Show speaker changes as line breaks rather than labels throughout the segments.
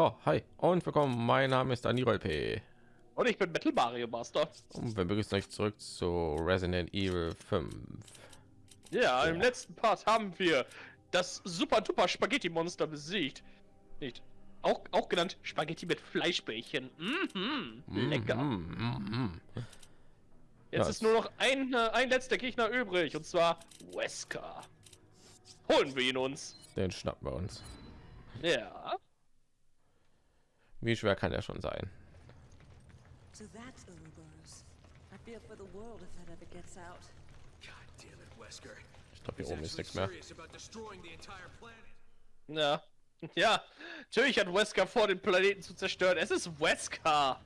Ja, hi und willkommen. Mein Name ist Daniel P.
Und ich bin Metal Mario Master.
Und wir begrüßen euch zurück zu Resident Evil 5.
Ja, im letzten Part haben wir das super duper Spaghetti Monster besiegt. Nicht. Auch, auch genannt Spaghetti mit Fleischbällchen. Mhm, lecker.
Mm, mm, mm.
Jetzt
Ja,
ist nur noch ein, äh, ein letzter Gegner übrig und zwar Wesker. Holen wir ihn uns.
Den schnappen wir uns.
Ja.
Wie schwer kann er schon sein?
So that's Ouroboros. I fear for the world if that ever gets out.
God damn it, Wesker.
Ich glaube, hier oben ist nichts mehr.
Ja. Ja. Natürlich hat Wesker vor, den Planeten zu zerstören. Es ist Wesker.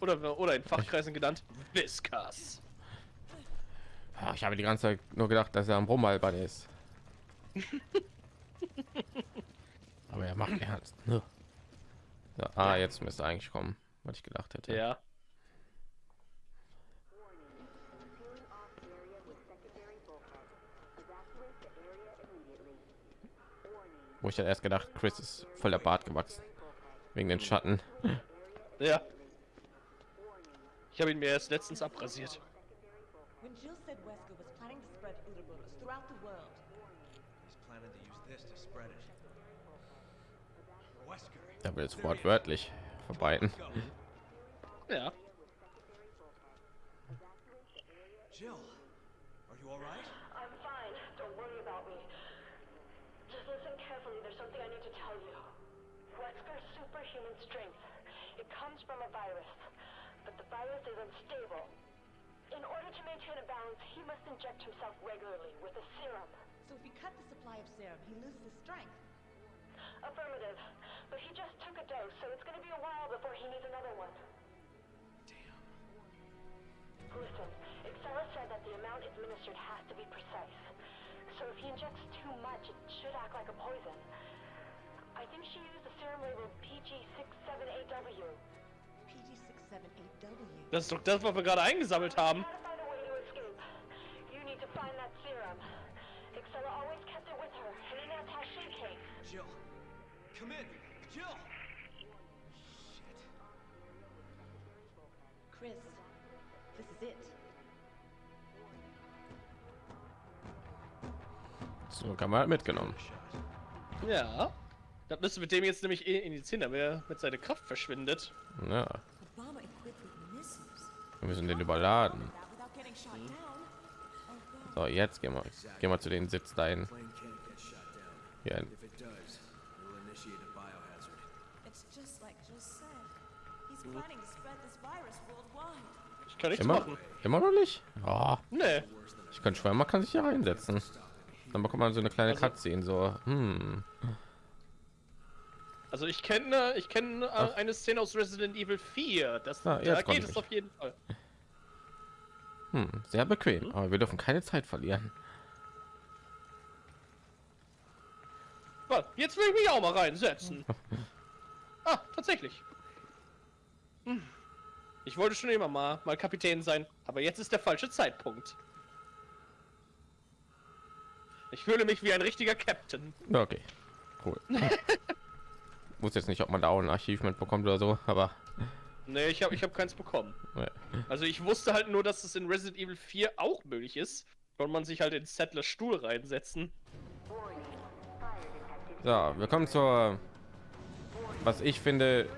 Oder, oder in Fachkreisen genannt Whiskers.
Ah, Ich habe die ganze Zeit nur gedacht, dass er am Rumhalbern ist. Aber er macht ernst. Ne? Ja, ah, jetzt müsste eigentlich kommen, was ich gedacht hätte.
Ja.
Wo ich dann erst gedacht, Chris ist voll der Bart gewachsen wegen den Schatten.
Ja. Ich habe ihn mir erst letztens abrasiert.
Da will es wortwörtlich verbreiten.
Ja.
Jill, are you all right?
I'm fine. Don't worry about me. Just listen carefully. There's something I need to tell you. Wesker's superhuman strength. It comes from a virus. But the virus is unstable. In order to maintain a balance, he must inject himself regularly with a serum.
so if he cut the supply of serum, he loses his strength.
Affirmative. But he just took a dose, so it's gonna be a while before he needs another one.
Damn.
Listen, Excella said that the amount administered has to be precise. So if he injects too much, it should act like a poison. I think she used the serum labeled PG678W.
PG678W.
Das ist doch das, was wir gerade eingesammelt haben.
How to find a way to escape. You need to find that serum. Excella always kept it with her, and then that's how she came.
Jill, come in. Jill. Shit.
Chris, this is it.
So kann man halt mitgenommen.
Ja. Das müsste mit dem jetzt nämlich eh injizieren, damit er mit seiner Kraft verschwindet.
Ja, wir müssen den überladen.
God.
So, jetzt gehen wir, gehen wir zu den Sitz dahin. Hier,
Ich kann nichts
immer,
machen.
immer noch nicht. Ja,
Nee.
ich kann schwören, man kann sich hier reinsetzen. Dann bekommt man so eine kleine
Also-
Cutscene, so, hm,
Also ich kenne ich kenne äh, eine Szene aus Resident Evil 4. Das,
Ah,
da geht es auf jeden Fall.
hm, sehr bequem. Aber wir dürfen keine Zeit verlieren.
Jetzt will ich mich auch mal reinsetzen. Ah, tatsächlich. Hm. Ich wollte schon immer mal, mal Kapitän sein, aber jetzt ist der falsche Zeitpunkt. Ich fühle mich wie ein richtiger Captain.
Okay, cool. Muss jetzt nicht, ob man da auch ein Archiv mitbekommt oder so, aber
Nee, ich habe ich hab keins bekommen. Also ich wusste halt nur, dass es in Resident Evil 4 auch möglich ist. Konnte man sich halt in Settlers Stuhl reinsetzen.
So, wir kommen zur, was ich finde,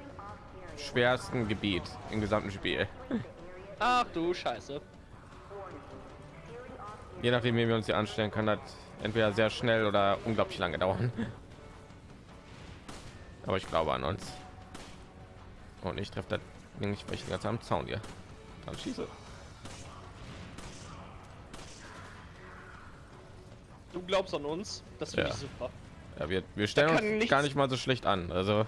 schwersten Gebiet im gesamten Spiel.
Ach du Scheiße.
Je nachdem, wie wir uns hier anstellen, kann das entweder sehr schnell oder unglaublich lange dauern. Aber ich glaube an uns. Und ich treffe das Ding nicht, weil ich ganz am Zaun hier. Dann schieße.
Du glaubst an uns? Das finde
Ja.
super.
Ja, wir, wir stellen uns
nichts-
gar nicht mal so schlecht an. Also,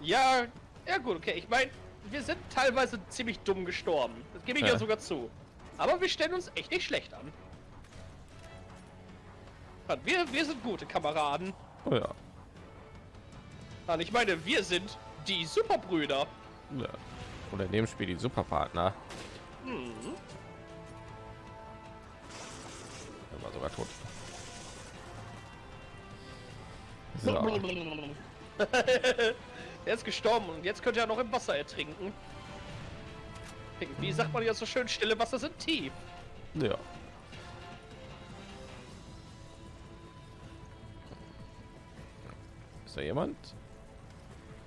Ja, ja gut, okay. Ich meine, wir sind teilweise ziemlich dumm gestorben. Das gebe ich ja.
Ja.
sogar zu. Aber wir stellen uns echt nicht schlecht an. Wir, wir sind gute Kameraden.
oh ja.
Mann, ich meine, wir sind die Superbrüder.
ja. Oder in dem Spiel die Superpartner.
Hm.
Er war sogar tot. So.
er ist gestorben und jetzt könnte er noch im Wasser ertrinken. Wie sagt man ja so schön, stille Wasser sind tief.
Ja. Ist da jemand?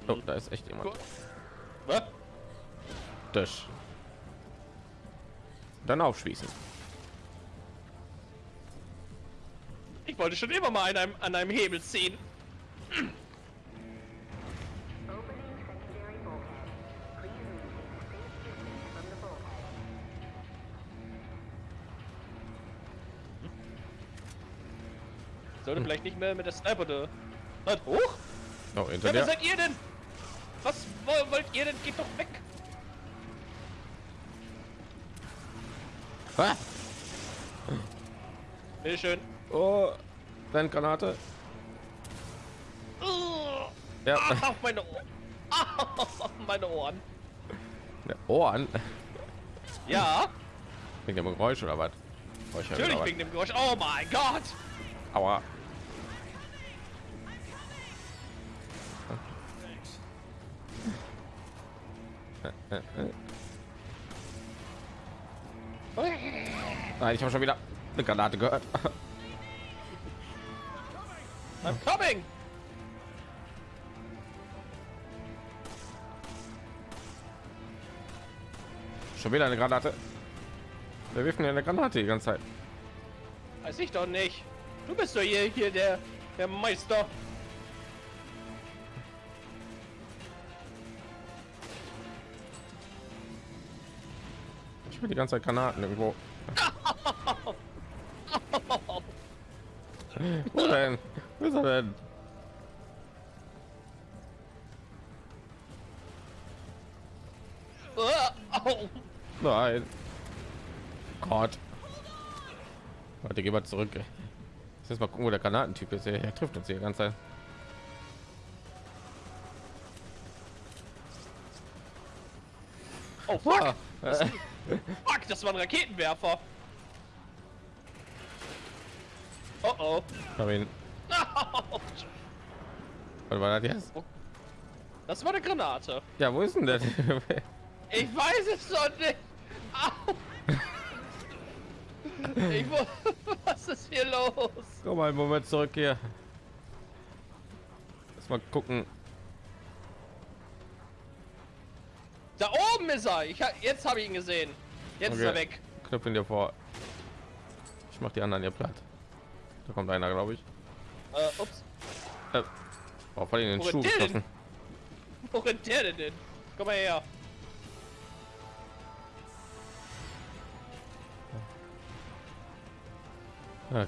Oh, da ist echt jemand.
Was?
Das. Dann aufschließen.
Ich wollte schon immer mal an einem, an einem Hebel ziehen. Sollte vielleicht nicht mehr mit der Sniper da. Was? Hoch?
Oh, hinter
Ja, wer seid ihr denn? Was wo- wollt ihr denn? Geht doch weg.
Ah!
Bitteschön.
Oh, Granate.
Uh,
Ja,
ah, meine Ohren. Ah, meine Ohren.
der Ohren.
Ja,
Wegen dem Geräusch oder was? Oh,
natürlich wegen dem Geräusch. Oh mein Gott.
Aua. Nein, ich habe schon wieder eine Granate gehört.
I'm coming.
Schon wieder eine Granate. Wir wirfen ja eine Granate die ganze Zeit.
Weiß ich doch nicht. Du bist doch hier, hier der, der Meister.
Ich will die ganze Zeit Granaten irgendwo. Wo denn? Wo ist er denn? Nein. Gott. Warte, geh mal zurück. Jetzt mal gucken, wo der Granatentyp ist. Er trifft uns hier die ganze Zeit.
Oh fuck.
Ah,
Fuck, das war ein Raketenwerfer. Oh oh.
hab ihn. Warte mal, das jetzt?
Das war eine Granate.
Ja, wo ist denn der?
Ich weiß es doch nicht. Ich was ist hier los?
Komm mal einen Moment zurück hier. Lass mal gucken.
Da oben ist er. Ich, ha- jetzt habe ich ihn gesehen. Jetzt ist er
Okay.
weg.
Knüpfen dir vor. Ich mach die anderen hier platt. Da kommt einer, glaube ich.
Äh, ups.
Äh, oh, voll in den Schuh geschossen.
Wo rennt der denn hin? Komm mal her.
Okay.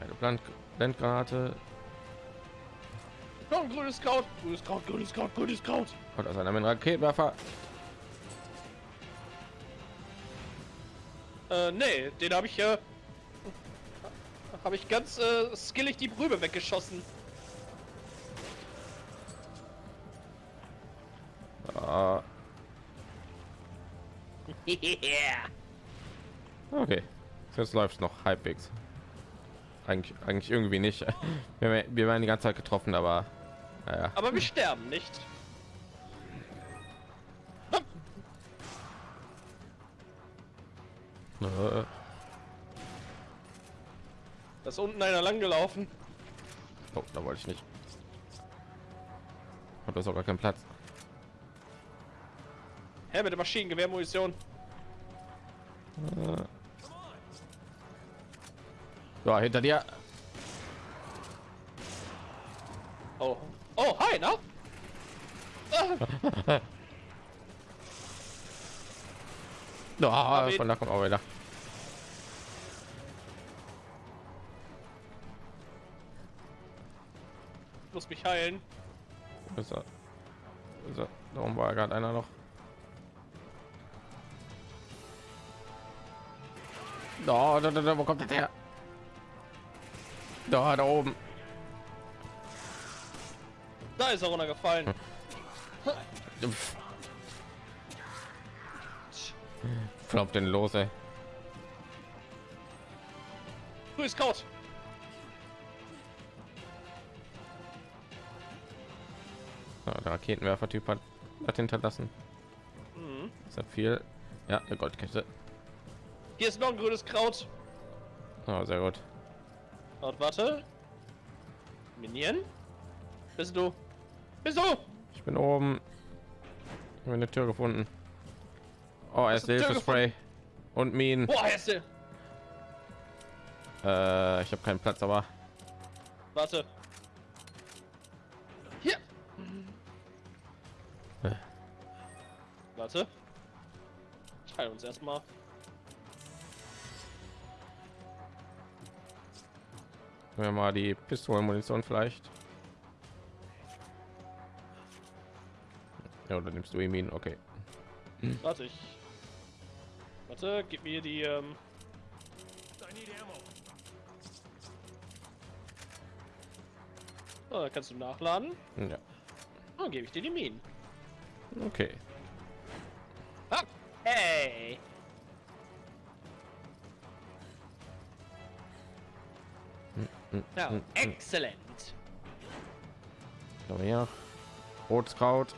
Eine Blendgranate
Komm, grünes Kraut. Grünes Kraut, grünes Kraut, grünes Kraut.
und aus einem Raketenwerfer.
Äh, nee, den habe ich, äh, habe ich ganz, äh, skillig die Brübe weggeschossen.
Ah,
yeah.
okay. Jetzt läuft noch halbwegs. Eigentlich, eigentlich irgendwie nicht. Wir, wir werden die ganze Zeit getroffen, aber naja.
Aber wir sterben nicht.
Äh,
Da ist unten einer lang gelaufen.
Oh, da wollte ich nicht. Hat das auch gar keinen Platz.
Hä, mit der Maschinengewehrmunition.
Ja, hinter dir.
Oh. Oh, hi, na? Ah,
Ja,
ihn.
von da kommt auch wieder.
muss mich heilen.
Ist er, ist er, darum war gerade einer noch. Da, da, da, wo kommt der her? Da, da oben.
Da ist er runtergefallen.
Voll auf den los, ey.
Grüß Kraut.
Ja, der Raketenwerfer-Typ hat, hat hinterlassen.
Mhm.
Ist ja viel. Ja, eine Goldkette.
Hier ist noch ein grünes Kraut.
Oh, sehr gut.
Und warte. Minion? Bist du? Bist du?
Ich bin oben. Ich habe eine Tür gefunden. Oh, erst
eine Tür
Hilfe-Spray und Minen.
Boah, er ist der.
Äh, ich habe keinen Platz, aber
Warte. Hier.
Äh.
Warte. Teil uns erstmal.
Wir mal die Pistolenmunition vielleicht. Ja, oder nimmst du die Minen? Okay.
Warte ich. Warte, gib mir die. Ähm... Dann kannst du nachladen.
Ja.
Dann gebe ich dir die Minen.
Okay.
Ja,
hm, hm.
exzellent.
Komm her. Rotkraut.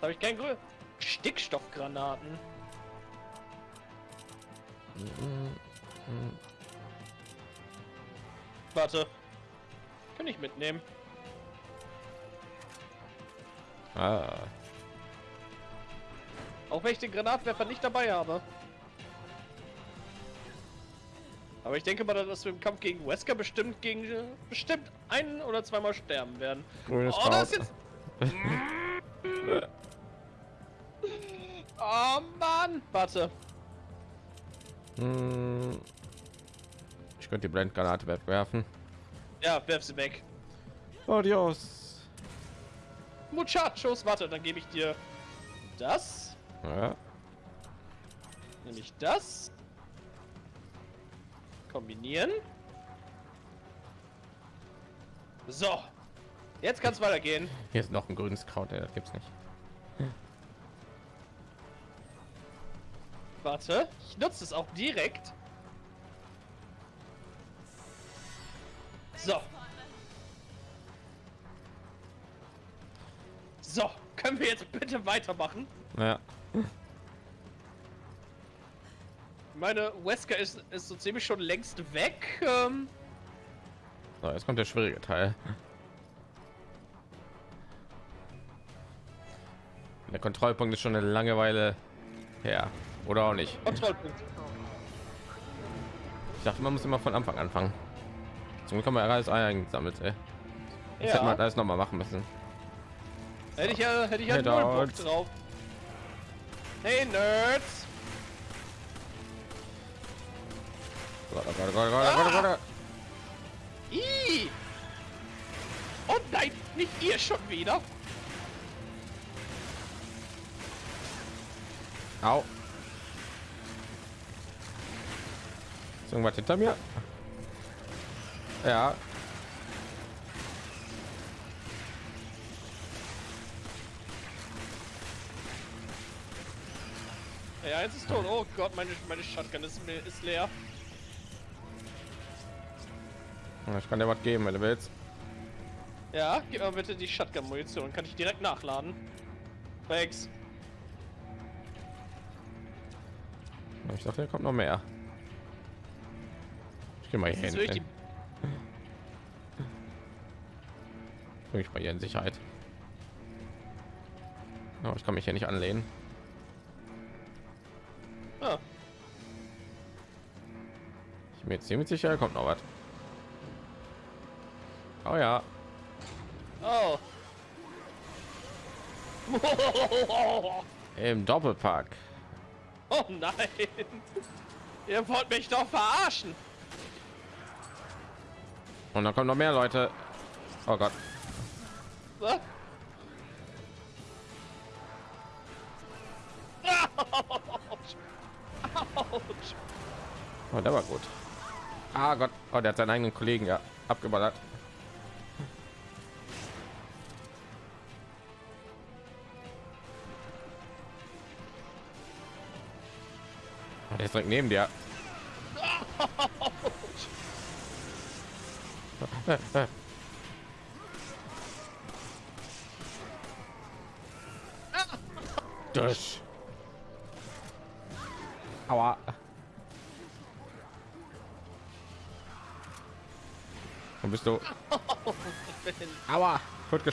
Habe ich kein Grün. Stickstoffgranaten. Warte. Kann ich mitnehmen.
Ah,
Auch wenn ich den Granatwerfer nicht dabei habe. Aber ich denke mal, dass wir im Kampf gegen Wesker bestimmt gegen bestimmt ein oder zweimal sterben werden.
grünes
Oh, das jetzt. oh Mann! Warte.
Hm. Ich könnte die Blendgranate wegwerfen.
Ja, werf sie weg.
Adios.
Muchachos, warte, dann gebe ich dir das.
Ja.
Nämlich das. Kombinieren. So. Jetzt kann es weitergehen.
Hier ist noch ein grünes Kraut, ey, das gibt's nicht.
Warte, ich nutze es auch direkt. So. So, können wir jetzt bitte weitermachen?
Ja.
Meine Wesker ist, ist so ziemlich schon längst weg. Ähm,
So, jetzt kommt der schwierige Teil. Der Kontrollpunkt ist schon eine Langeweile her. Oder auch nicht.
Kontrollpunkt.
Ich dachte, man muss immer von Anfang anfangen. Zum Glück haben wir alles eingesammelt, ey. Das hätte man
Ja,
alles noch mal machen müssen.
hätte ich ja, hätte ich ja
Hey,
null Bock
Nerds.
Hey Nerds!
Warte, warte, warte, warte, warte, warte.
Ih! Oh nein, nicht ihr schon wieder.
Au. Ist irgendwas hinter mir? Ja.
Ja, eins ist tot. Oh Gott, meine, meine Shotgun ist, ist leer.
Ich kann dir was geben, wenn du willst.
Ja, gib mir bitte die Shotgun-Munition. Kann ich direkt nachladen. Thanks.
Ich dachte, hier kommt noch mehr. Ich gehe mal hier hin. Bring ich mal hier in Sicherheit. Oh, ich kann mich hier nicht anlehnen.
Ah,
Ich bin mir ziemlich sicher, kommt noch was. Oh ja.
oh.
Im Doppelpack.
Oh nein. Ihr wollt mich doch verarschen.
Und dann kommen noch mehr Leute. Oh Gott.
Was?
Oh, der war gut. Ah Gott. Oh, der hat seinen eigenen Kollegen ja abgeballert. Ist direkt neben dir. Durch. Aua. Wo bist du? Aua. Ich wurde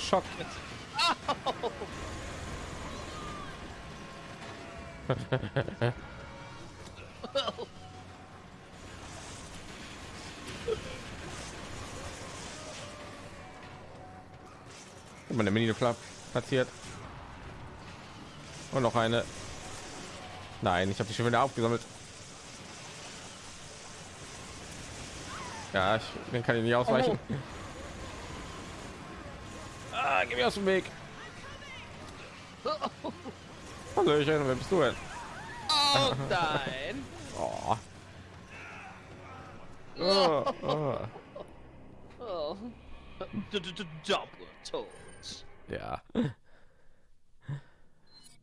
Meine Mini platziert. Und noch eine. Nein, ich habe die schon wieder aufgesammelt. Ja, ich den kann ich nicht ausweichen. Ah, geh mir aus dem Weg. Hallöchen, wer bist du denn?
Oh nein!
Oh. Oh, oh.
Oh. D- d- d- Double Toads.
Ja.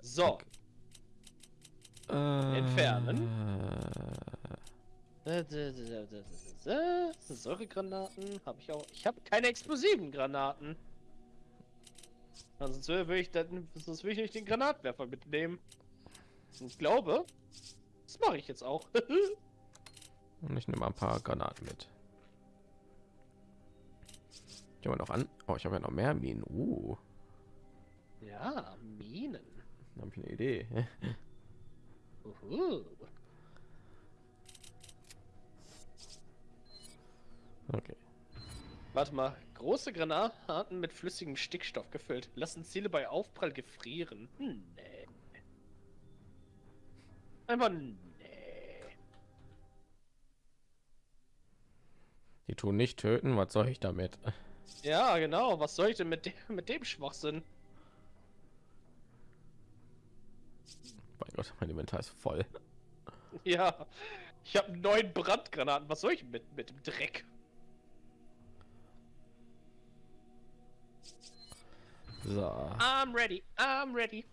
So,
Äh,
Entfernen. Äh, Säuregranaten. Habe ich auch. Ich habe keine explosiven Granaten. Sonst würde ich dann, sonst will ich nicht den Granatwerfer mitnehmen. Und ich glaube, das mache ich jetzt auch.
Und ich nehme mal ein paar Granaten mit. Gehen wir noch an. Oh, ich habe ja noch mehr Minen. Uh,
ja, Minen.
da habe ich eine Idee.
Uhu.
Okay.
Warte mal, große Granaten mit flüssigem Stickstoff gefüllt. Lassen Ziele bei Aufprall gefrieren. Hm, Nee. Einfach nee.
Die tun nicht töten. Was soll ich damit?
Ja, genau. Was soll ich denn mit dem, mit dem Schwachsinn?
Mein Gott, mein Inventar ist voll.
Ja. Ich habe neun Brandgranaten. Was soll ich mit, mit dem Dreck?
So.
I'm ready. I'm ready.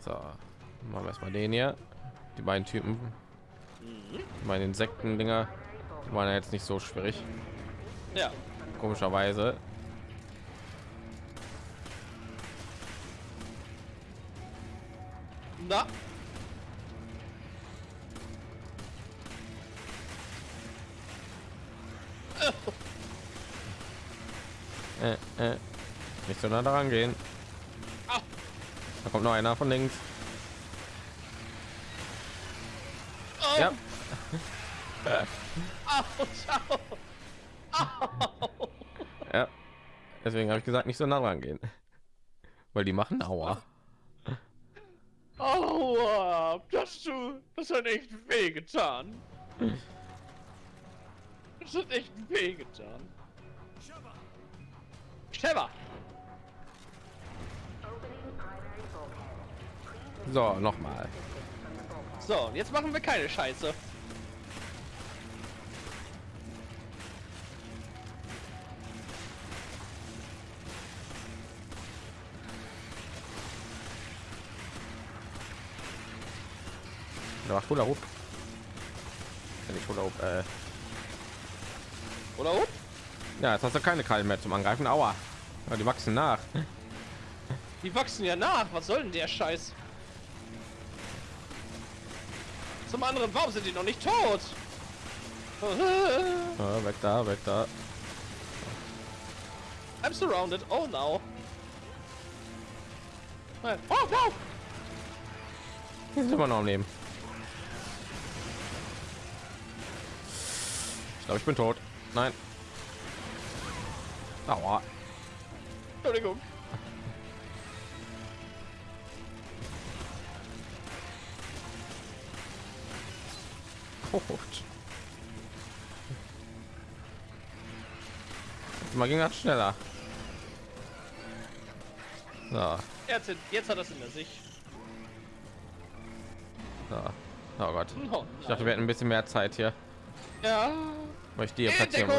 So. Machen wir erstmal den hier. Die beiden Typen. Meine Insekten-Dinger. Die waren ja jetzt nicht so schwierig.
Ja.
Komischerweise.
Na.
Äh, äh. Nicht so nah daran gehen. Da kommt noch einer von links.
Oh.
Ja.
Au.
Ja. Deswegen habe ich gesagt, nicht so nah dran gehen. Weil die machen Aua.
Aua, das du, das hat echt weh getan. Das hat echt weh getan. Sheva!
So, noch mal.
So, jetzt machen wir keine Scheiße.
Da macht Hula Hoop. Ja, nicht Hula Hoop, äh.
Oder? Up?
Ja, jetzt hast du keine Krallen mehr zum Angreifen. Aua. Ja, die wachsen nach.
Die wachsen ja nach. Was soll denn der Scheiß? Zum anderen, warum sind die noch nicht tot?
Ja, weg da, weg da.
I'm surrounded. Oh no. Oh no!
Die sind immer noch am Leben. Ich glaube, ich bin tot. Nein. Aua.
Entschuldigung.
Gut. Mal ging das schneller. So,
Jetzt, jetzt hat es in der Sicht.
so. Oh Gott.
Oh,
Ich dachte, wir hätten ein bisschen mehr Zeit hier.
ja.
Weil ich
In
platzieren.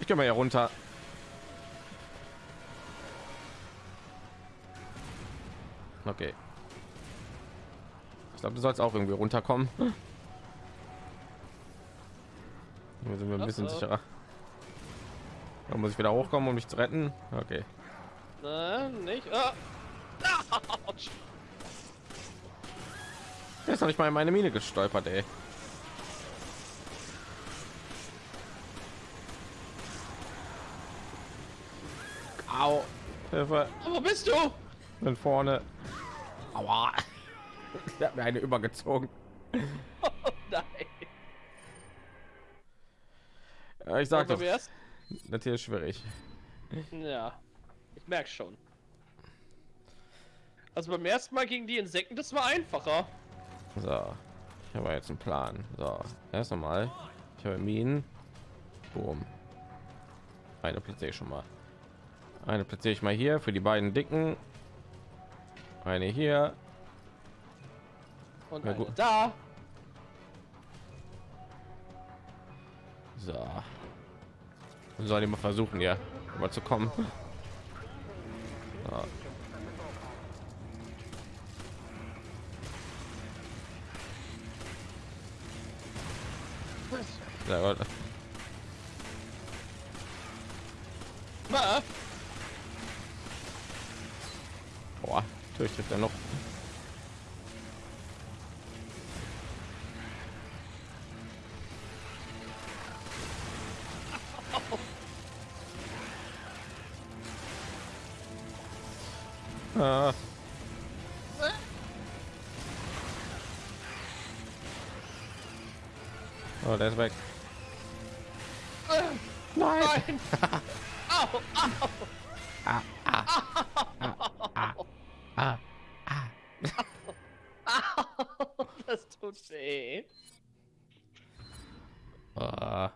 Ich gehe mal hier runter. Okay. Ich glaube, du sollst auch irgendwie runterkommen. Hier sind wir ein bisschen sicherer. Da muss ich wieder hochkommen, um mich zu retten. Okay.
Nein, nicht. Ah.
Der ist noch nicht mal in meine Mine gestolpert, ey. Au. Hilfe.
Wo bist du?
Bin vorne. Aua. Der hat mir eine übergezogen.
Oh, nein.
Ich sag doch, hier ist schwierig.
Ja, ich merke schon. Also beim ersten Mal gegen die Insekten, das war einfacher.
So, ich habe jetzt einen Plan. So, erst einmal, ich habe Minen. Boom. Eine platziere ich schon mal. Eine platziere ich mal hier für die beiden dicken. Eine hier.
Und
Ja,
da.
So. Dann Soll ich mal versuchen, ja, mal zu kommen. Gut.
Na,
Boah, natürlich trifft er noch. Ah. Oh, der ist weg.
nein. Au, au.
Ah,
Das tut weh.
ah.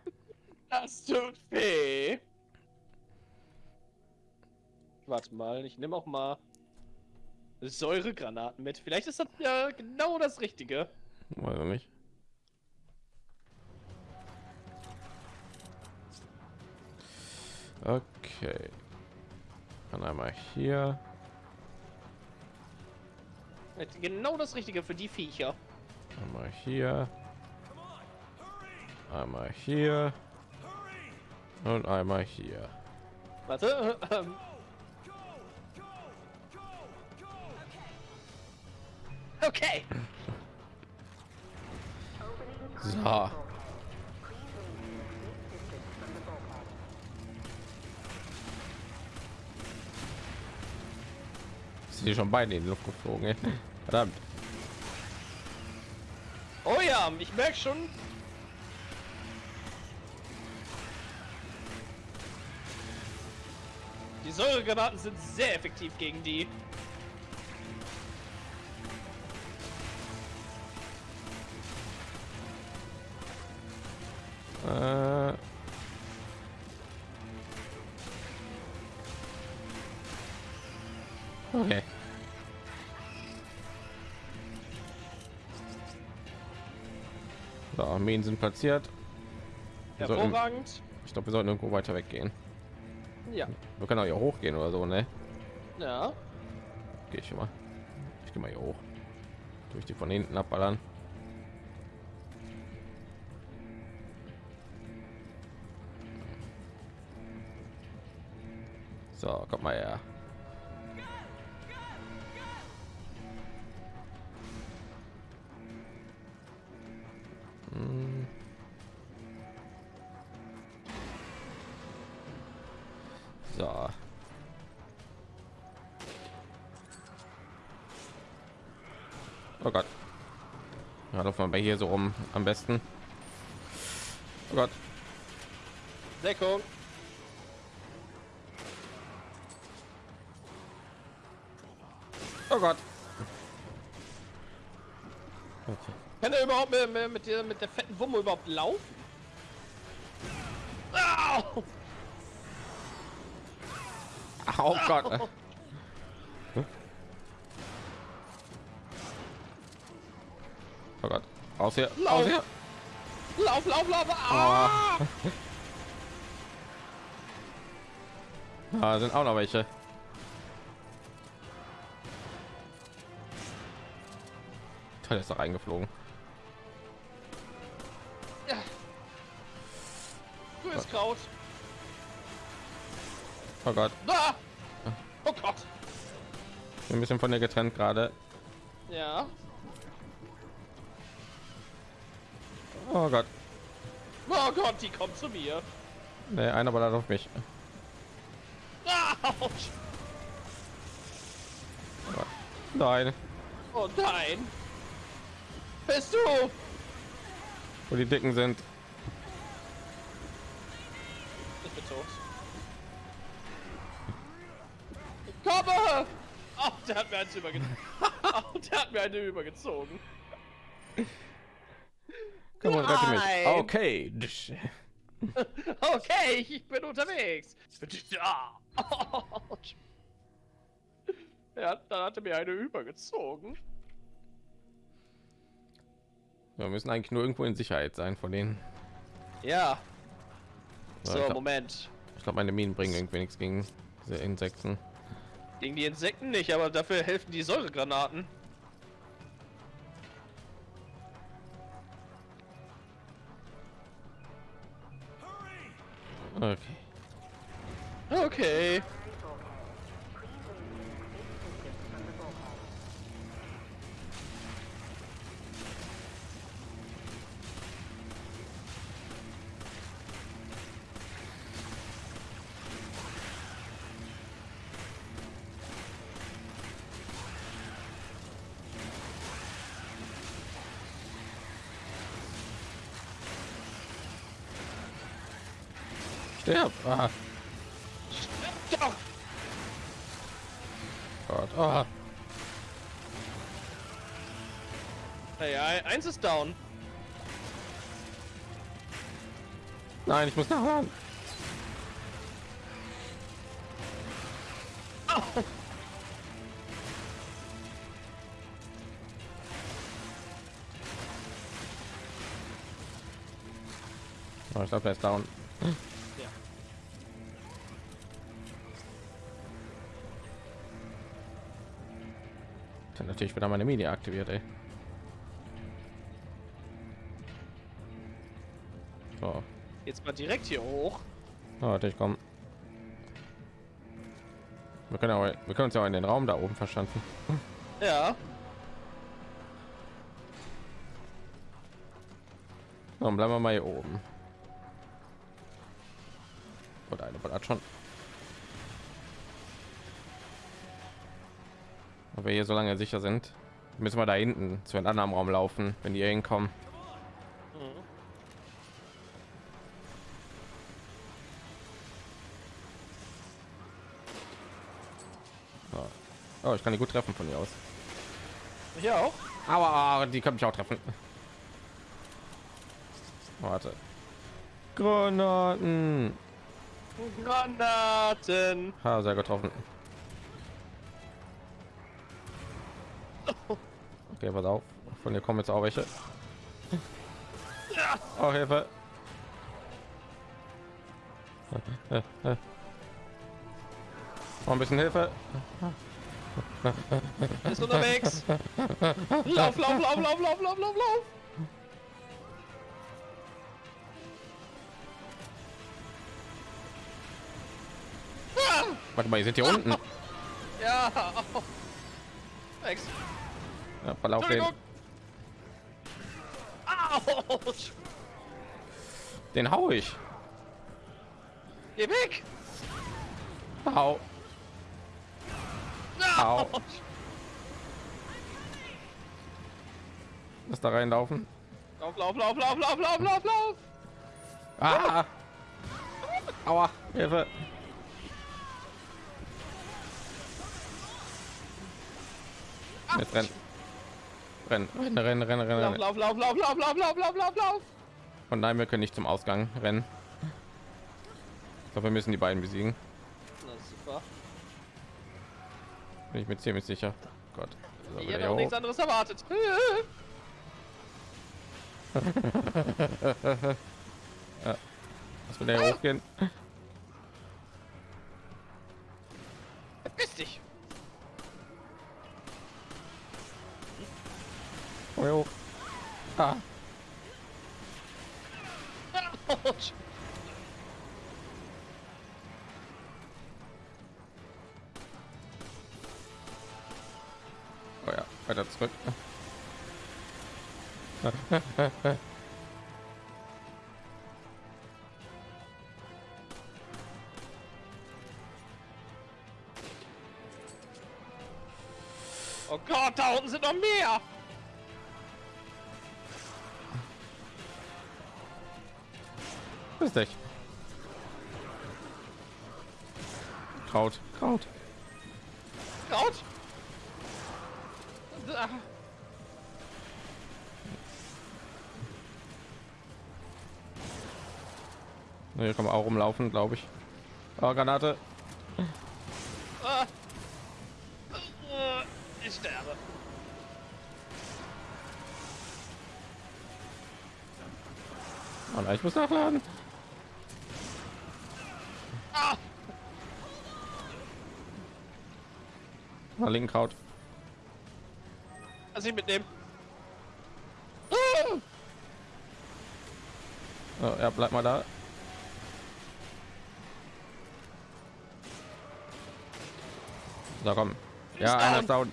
Das tut weh. Warte mal, ich nehme auch mal Säuregranaten mit. Vielleicht ist das ja genau das Richtige.
Weiß ich nicht. Okay. Dann einmal hier.
Genau das Richtige für die Viecher.
Einmal hier. Einmal hier. Und einmal hier.
Warte. Ähm, okay.
So. Sind schon beide in die Luft geflogen, ey. Verdammt.
Oh ja, ich merke schon. Die Säuregranaten sind sehr effektiv gegen die.
Armeen sind platziert. Wir sollten,
Hervorragend.
ich glaube, wir sollten irgendwo weiter weggehen.
Ja.
Wir können auch hier hochgehen oder so, ne?
Ja.
Gehe ich mal. Ich gehe mal hier hoch. Durch die von hinten abballern. So, kommt mal her. So. Oh Gott. Ja, laufen wir bei hier so rum am besten. Oh Gott.
Deckung.
Oh Gott. Okay.
Kann er überhaupt mit, mit, mit, der, mit der fetten Wumme überhaupt laufen? Au!
Oh Gott. Oh Gott. Aus hier. Aus
Lauf.
hier.
Lauf, lauf, lauf! Ah!
Da sind auch noch welche. Teil ist da reingeflogen.
Ja. Du bist Kraut.
Oh Gott,
Ah!
Ein bisschen von dir getrennt gerade.
Ja.
Oh Gott,
Oh Gott, die kommt zu mir.
nee, einer ballert auf mich.
Autsch.
Nein,
Oh nein. Bist du?
wo die Dicken sind.
Ich bin tot. Ich komme! Oh, der hat mir eins übergezogen. der hat mir eine übergezogen.
Komm und rette mich. Okay.
Okay, ich bin unterwegs. Ja, dann hat er mir eine übergezogen.
Wir müssen eigentlich nur irgendwo in Sicherheit sein von denen.
Ja.
So,
So,
ich glaub-
Moment.
Ich glaube, meine Minen bringen irgendwie nichts gegen diese Insekten.
Gegen die Insekten nicht, aber dafür helfen die Säuregranaten.
Okay.
Okay.
Sterb. Ah,
Doch.
Gott. Ah.
Hey, ein- eins ist down.
Nein, ich muss nachladen. Oh, ich glaube, er ist down. Natürlich wieder meine Mini aktiviert, ey. So,
Jetzt mal direkt hier hoch.
oh, warte, ich komme. Wir können, auch, wir können uns ja auch in den Raum da oben verstanden.
Ja.
Dann bleiben wir mal hier oben. Oder eine Ballert schon. Wenn wir hier so lange sicher sind, müssen wir da hinten zu einem anderen Raum laufen, wenn die hinkommen. Oh, ich kann die gut treffen von hier aus.
Hier auch.
Aber die können mich auch treffen. Warte. Granaten.
Granaten.
Ha, sehr getroffen. Okay, pass auf. Von dir kommen jetzt auch welche. Oh, Hilfe. Oh, ein bisschen Hilfe.
Ist unterwegs. Lauf, lauf, lauf, lauf, lauf, lauf, lauf, lauf.
Warte mal, die sind hier unten.
ja. Oh. Thanks.
Ja, verlauf den.
Entschuldigung. Autsch.
Den hau ich.
Geh weg.
Hau. Au.
Autsch.
Lass da reinlaufen.
Lauf, lauf, lauf, lauf, lauf, lauf, lauf, lauf.
Ah! Aua! Hilfe! Jetzt rennen. Rennen, rennen, rennen, rennen, rennen,
Lauf,
rennen.
lauf, lauf, lauf, lauf, lauf, lauf, lauf, lauf, lauf.
Und nein, wir können nicht zum Ausgang rennen. Ich glaube, wir müssen die beiden besiegen. Bin ich mir ziemlich sicher. Gott. So,
Ich hätte auch nichts anderes erwartet.
Lass wieder hier hochgehen. Hier hoch. Oh ja, weiter zurück.
Oh Gott, da unten sind noch mehr.
Dich. Kraut, Kraut.
Kraut. Da.
Hier kann man auch rumlaufen, glaube ich. Oh, Granate.
Ah. Ich sterbe.
Oh nein, ich muss nachladen.
Ah.
Mal linken Kraut.
Lass ich mitnehmen. Ah.
Oh, ja, bleib mal da. So, komm. Ja, einer ist down.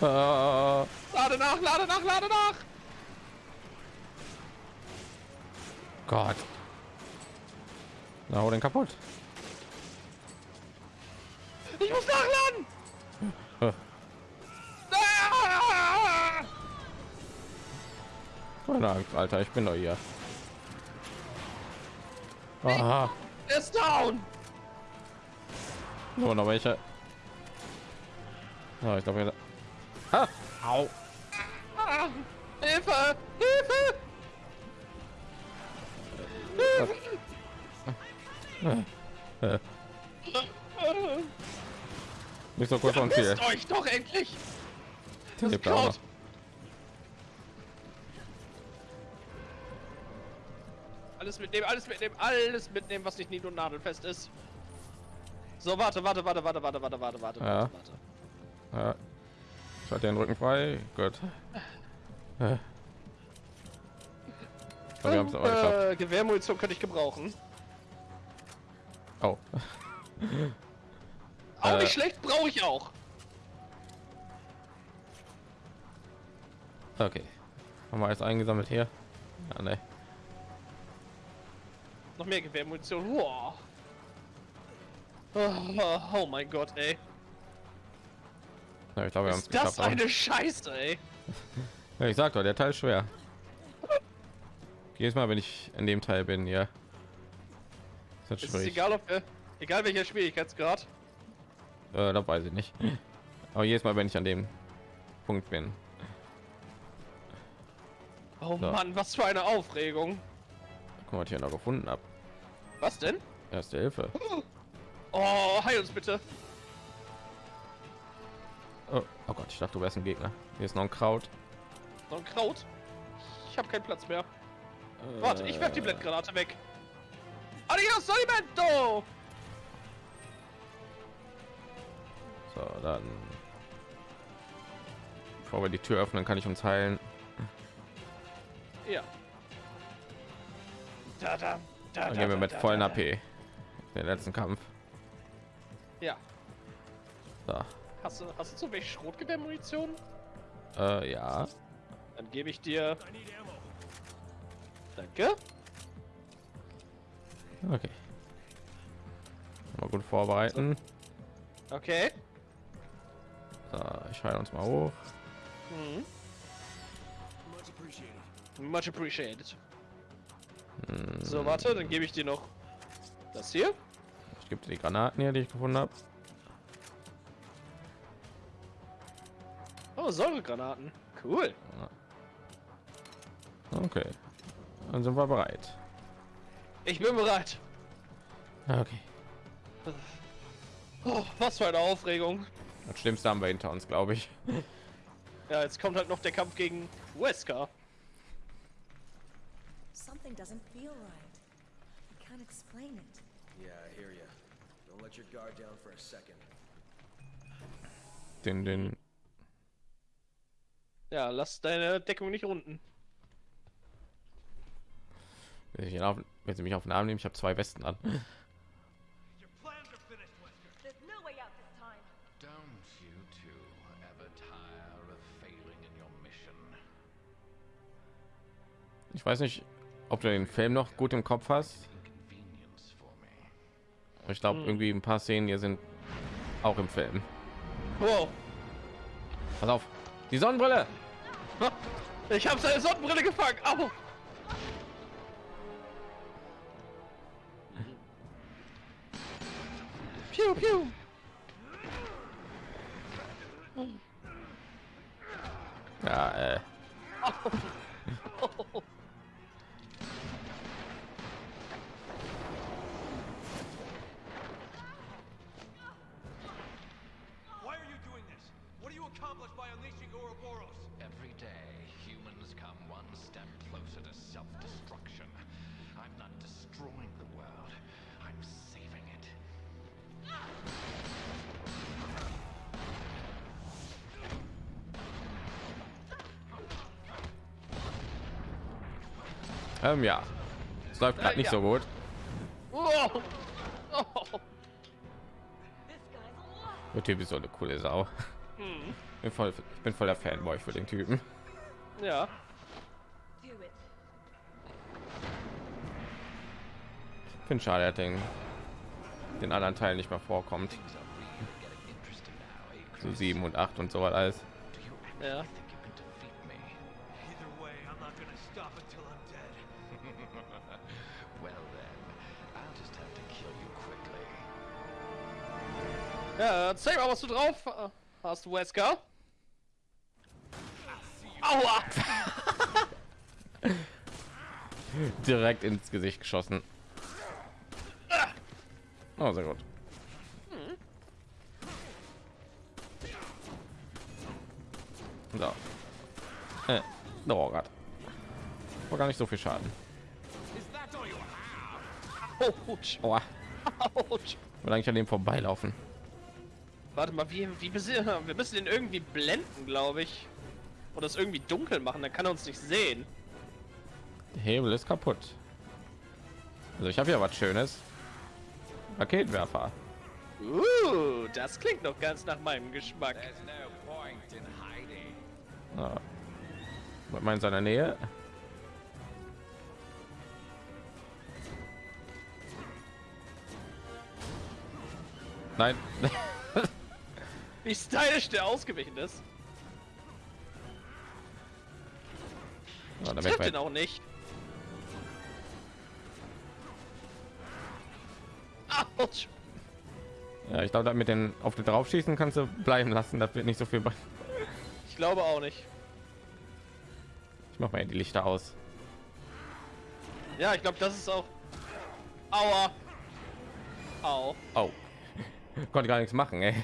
Äh,
Lade nach, lade nach, lade nach.
Gott. Na, hau den kaputt.
Ich muss nachladen.
Äh,
Ah.
Keine Angst, Alter, ich bin doch hier. Aha,
ist down.
nur noch welche. Ja, ich glaube, ah, au.
Ah. Hilfe.
Bist doch kurz Ziel.
Wisst euch doch endlich. Das
noch.
Kraut. Alles mitnehmen, alles mitnehmen, alles mitnehmen, was nicht nied- und nadelfest ist. So, warte, warte, warte, warte, warte, warte, warte, warte,
Ja.
warte, warte.
Ja. Ich hatte den Rücken frei. Gut. Äh. Aber wir haben es aber geschafft.
Äh, Gewehrmunition könnte ich gebrauchen.
Oh.
Auch
Äh.
nicht schlecht, brauche ich auch.
Okay. Haben wir alles eingesammelt hier? Ja, ne.
Noch mehr Gewehrmunition. Wow. Oh, oh mein Gott, ey.
Ja, ich glaube, wir
Ist das eine Scheiße, ey.
Ja, ich sag doch, der Teil ist schwer. Jedes Mal, wenn ich in dem Teil bin, ja. Ist das
Es ist egal, ob wir, egal welcher Schwierigkeitsgrad.
Äh, das weiß ich nicht. Aber jedes Mal, wenn ich an dem Punkt bin.
Oh
So.
Mann, was für eine Aufregung.
Guck mal, was ich hier noch gefunden habe.
Was denn?
Erste Hilfe.
Oh, heil uns bitte.
Oh, oh Gott, ich dachte, du wärst ein Gegner. Hier ist noch ein Kraut.
Noch ein Kraut. Ich habe keinen Platz mehr. Warte, ich werf die Blendgranate weg. Adios, Alimento!
So, dann. Bevor wir die Tür öffnen, kann ich uns heilen.
Ja. Da, da, da,
Dann
da,
gehen wir
da,
mit
da,
vollen
da,
AP. Den letzten Kampf.
Ja.
So.
Hast du, hast du zu wenig Schrotgewehrmunition?
Äh, ja.
Dann gebe ich dir. Danke.
Okay. Mal gut vorbereiten.
Okay.
So, ich heile uns mal hoch.
Mhm.
Much appreciated.
Much appreciated.
Hm,
So, warte, dann gebe ich dir noch das hier.
Ich gebe dir die Granaten hier, die ich gefunden habe.
Oh, Säuregranaten. Cool.
Okay. Dann sind wir bereit.
Ich bin bereit.
Okay.
Oh, was für eine Aufregung.
Das Schlimmste haben wir hinter uns, glaube ich.
Ja, jetzt kommt halt noch der Kampf gegen Wesker.
Something doesn't feel right. I can't explain it.
Yeah, I hear ya. Don't let your guard down for a second.
den den
Ja, lass deine Deckung nicht unten.
Wenn, ich ihn auf, wenn sie mich auf den Arm nehmen, ich habe zwei Westen an.
Mission?
Ich weiß nicht, ob du den Film noch gut im Kopf hast. Ich glaube, irgendwie ein paar Szenen hier sind auch im Film.
Wow.
Pass auf, die Sonnenbrille.
Ich habe seine Sonnenbrille gefangen. Au.
pew, pew.
Ähm, ja, es läuft gerade
Äh,
nicht so gut.
Oh.
Lot.
Der Typ ist so eine coole Sau.
Hm.
Bin voll, ich bin voller Fanboy für den Typen.
Ja.
Finde schade, er den, den anderen Teil nicht mehr vorkommt. So sieben und acht und so was alles.
Ja. Ja, erzähl mal, was du drauf hast, Wesker. Aua!
Direkt ins Gesicht geschossen. Oh, sehr gut. So. Äh, oh Gott. War gar nicht so viel Schaden.
Autsch.
Aua.
Autsch.
Will eigentlich an dem vorbeilaufen.
Warte mal, wie, wie wir müssen den irgendwie blenden, glaube ich. Oder es irgendwie dunkel machen, dann kann er uns nicht sehen.
Der Hebel ist kaputt. Also ich habe ja was Schönes. Raketenwerfer.
Uh, das klingt doch ganz nach meinem Geschmack.
No in.
Ja. Was meint seiner Nähe? Nein.
Wie stylisch der ausgewichen ist.
Ja,
Trifft
weg,
den auch nicht. Autsch.
ja, ich glaube, mit den auf den draufschießen kannst du bleiben lassen. Das wird nicht so viel. bringen.
Ich glaube auch nicht.
Ich mach mal die Lichter aus.
Ja, ich glaube, das ist auch. Aua. Au.
Oh. Konnte gar nichts machen, ey.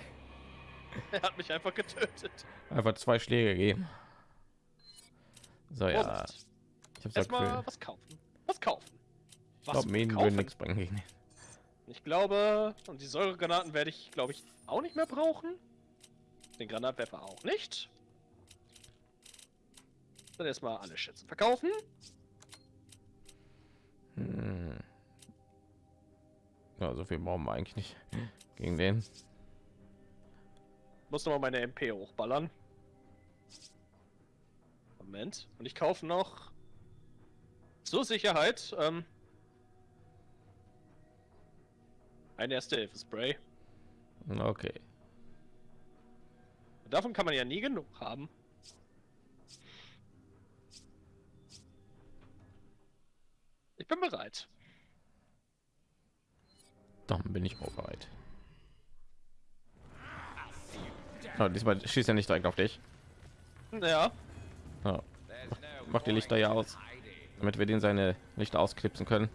Er hat mich einfach getötet.
Einfach zwei Schläge geben. So ja.
Vorsicht.
Ich hab's
Erstmal was kaufen. Was kaufen.
Ich glaube, Minen
kaufen?
nichts bringen gegen den.
Ich glaube, und die Säuregranaten werde ich, glaube ich, auch nicht mehr brauchen. Den Granatwerfer auch nicht. Dann erstmal alle Schätze verkaufen.
Ja, so viel brauchen wir eigentlich nicht gegen den.
Muss noch mal meine MP hochballern. Moment. Und ich kaufe noch zur Sicherheit ähm, ein erste Hilfe Spray.
Okay.
Davon kann man ja nie genug haben. Ich bin bereit.
Dann bin ich auch bereit. Oh, diesmal schießt er nicht direkt auf dich.
Ja.
Oh, mach die Lichter ja aus, damit wir den seine Lichter ausklipsen können.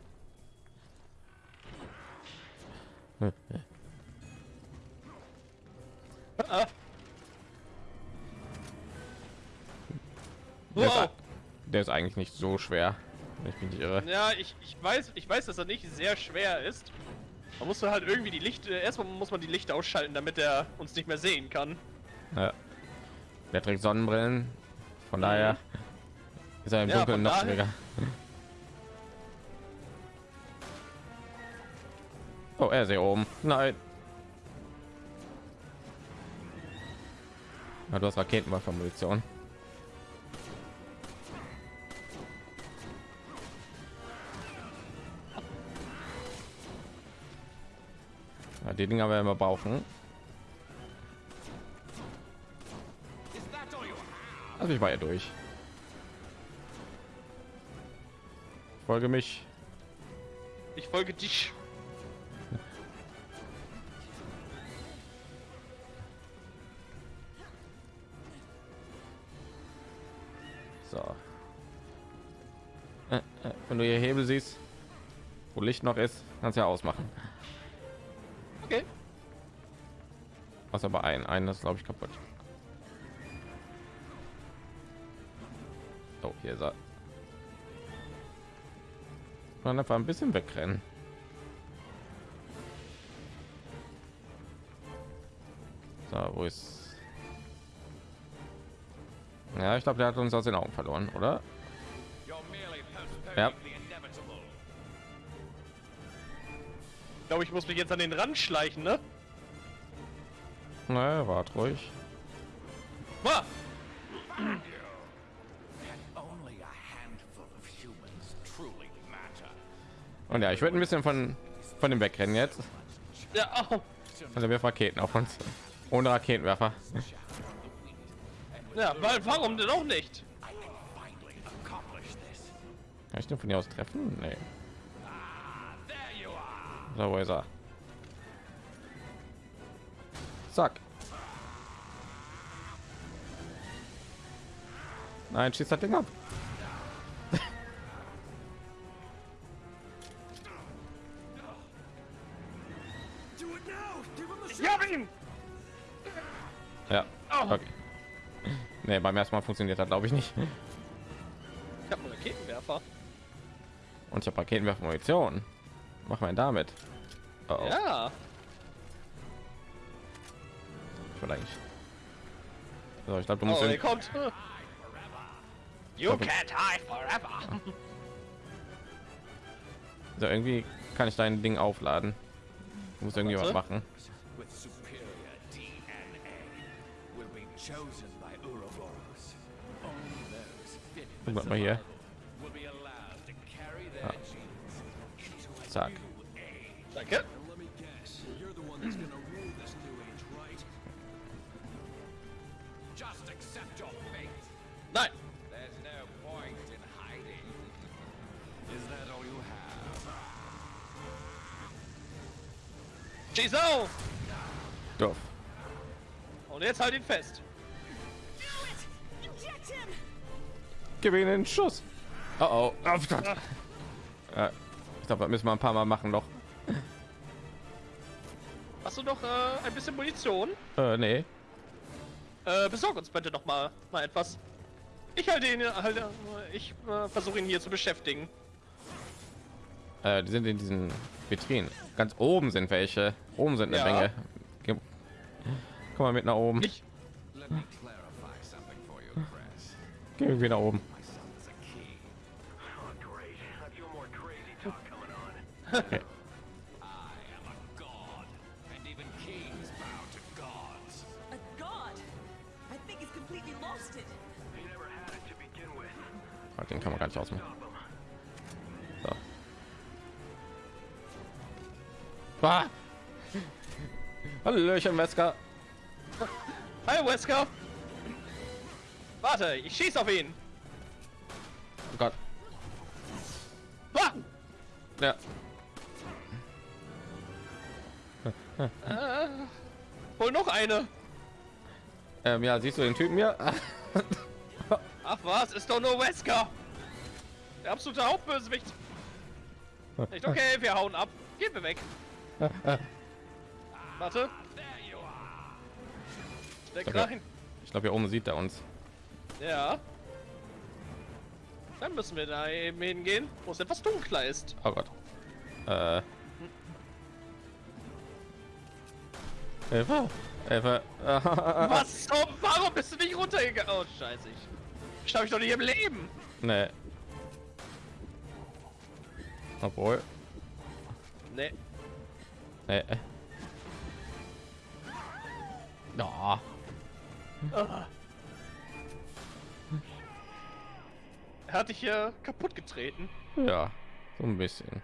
Der ist, der ist eigentlich nicht so schwer. Ich bin nicht irre.
Ja, ich, ich weiß, ich weiß, dass er nicht sehr schwer ist. Man muss halt irgendwie die Lichter, erstmal muss man die Lichter ausschalten, damit er uns nicht mehr sehen kann.
Ja. Der trägt Sonnenbrillen. Von daher ist er im
Ja,
Dunkeln noch schwieriger. Oh, er ist hier oben. Nein. Ja, du hast Raketenwerfer-Munition. Die Dinger werden wir brauchen. Also ich war ja durch. Folge mich.
Ich folge dich.
So. Äh, äh, wenn du hier Hebel siehst, wo Licht noch ist, kannst du ja ausmachen. Was aber ein, ein ist glaube ich kaputt. Oh, hier ist er. Man einfach ein bisschen wegrennen. So, wo ist? Ja, ich glaube, der hat uns aus den Augen verloren, oder? Ja.
Ich glaube, ich muss mich jetzt an den Rand schleichen, ne?
Na, wart ruhig.
Ah.
Und ja, ich würde ein bisschen von von dem wegrennen jetzt.
ja, oh.
Also wir Raketen auf uns. Ohne Raketenwerfer.
ja, weil warum denn auch nicht?
Kann ich den von hier aus treffen? Nee. So, wo ist er? Zack. Nein, schießt das Ding ab. Ja. Okay. Nee, beim ersten Mal funktioniert das glaube ich nicht.
Ich hab einen Raketenwerfer.
Und ich habe Raketenwerfer Munition. Mach mal damit. Oh, oh.
Ja.
vielleicht. So, ich glaube, du
Oh,
musst
er
den,
kommt. You
Aber-
can't hide forever.
so, irgendwie kann ich dein Ding aufladen. Du musst irgendwie was machen.
With superior DNA will be
Schieß auf!
Doof.
Und jetzt halt ihn fest.
Gib ihm den Schuss. Oh oh. oh Gott. Ja, ich glaube, das müssen wir ein paar Mal machen noch.
Hast du noch äh, ein bisschen Munition?
Äh, nee.
Äh, besorg uns bitte noch mal, mal etwas. Ich halte ihn, halt, ich äh, versuche ihn hier zu beschäftigen.
Äh, die sind in diesen Vitrinen. Ganz oben sind welche. Oben sind eine
Ja.
Menge. Komm mal mit nach oben.
Ich,
Let me clarify something for you, Chris.
Geh wieder oben. Okay.
I am a god, and even
Ah! Hallöchen, Mesker.
hi Wesker! Warte, ich schieß auf ihn!
Oh Gott.
Ah!
Ja.
Äh, hol noch eine!
Ähm, ja, siehst du den Typen hier?
Ach was, ist doch nur Wesker! Der absolute Hauptbösewicht! Nicht okay, wir hauen ab. Gehen wir weg. Warte. Steck
Okay.
rein.
Ich glaube, hier oben sieht er uns.
Ja. Dann müssen wir da eben hingehen, wo es etwas dunkler ist.
Oh Gott. Äh. Hilfe, Hilfe.
Was zum? Warum bist du nicht runtergegangen? Oh, scheiße. Ich schaffe ich doch nicht im Leben.
nee. Obwohl,
Nee.
Nee. Ja.
Er hat dich hier kaputt getreten.
Ja, so ein bisschen.